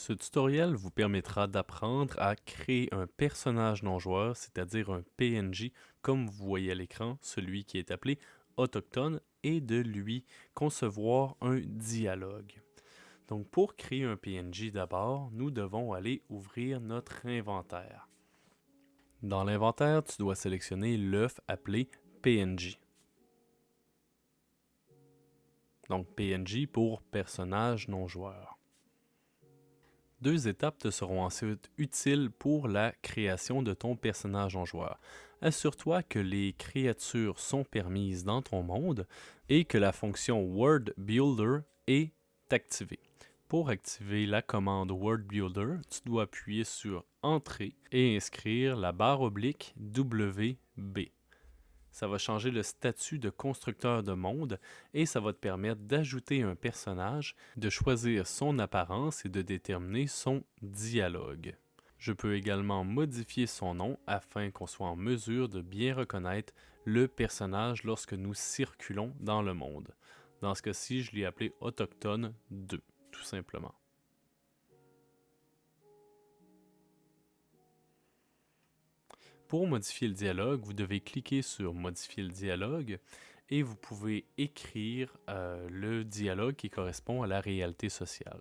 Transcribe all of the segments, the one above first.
Ce tutoriel vous permettra d'apprendre à créer un personnage non-joueur, c'est-à-dire un PNJ, comme vous voyez à l'écran, celui qui est appelé autochtone, et de lui concevoir un dialogue. Donc pour créer un PNJ d'abord, nous devons aller ouvrir notre inventaire. Dans l'inventaire, tu dois sélectionner l'œuf appelé PNJ. Donc PNJ pour personnage non joueur. Deux étapes te seront ensuite utiles pour la création de ton personnage en joueur. Assure-toi que les créatures sont permises dans ton monde et que la fonction Word Builder est activée. Pour activer la commande Word Builder, tu dois appuyer sur Entrée et inscrire la barre oblique WB ça va changer le statut de constructeur de monde et ça va te permettre d'ajouter un personnage, de choisir son apparence et de déterminer son dialogue. Je peux également modifier son nom afin qu'on soit en mesure de bien reconnaître le personnage lorsque nous circulons dans le monde. Dans ce cas-ci, je l'ai appelé Autochtone 2, tout simplement. Pour modifier le dialogue, vous devez cliquer sur Modifier le dialogue et vous pouvez écrire euh, le dialogue qui correspond à la réalité sociale.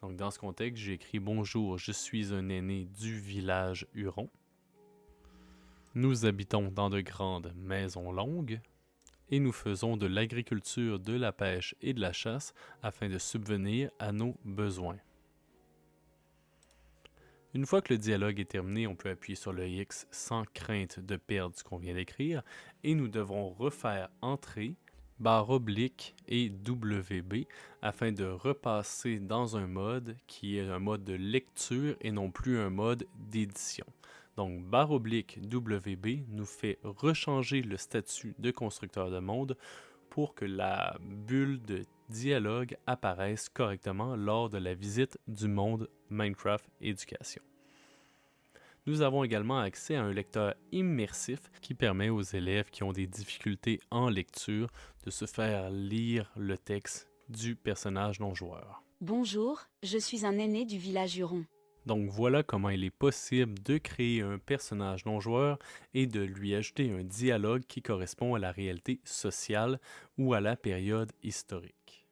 Donc dans ce contexte, j'ai écrit Bonjour, je suis un aîné du village Huron. Nous habitons dans de grandes maisons longues et nous faisons de l'agriculture, de la pêche et de la chasse afin de subvenir à nos besoins. Une fois que le dialogue est terminé, on peut appuyer sur le X sans crainte de perdre ce qu'on vient d'écrire et nous devrons refaire Entrée, barre oblique et WB afin de repasser dans un mode qui est un mode de lecture et non plus un mode d'édition. Donc barre oblique WB nous fait rechanger le statut de constructeur de monde pour que la bulle de dialogue apparaisse correctement lors de la visite du monde Minecraft Éducation. Nous avons également accès à un lecteur immersif qui permet aux élèves qui ont des difficultés en lecture de se faire lire le texte du personnage non joueur. Bonjour, je suis un aîné du village Huron. Donc voilà comment il est possible de créer un personnage non joueur et de lui ajouter un dialogue qui correspond à la réalité sociale ou à la période historique.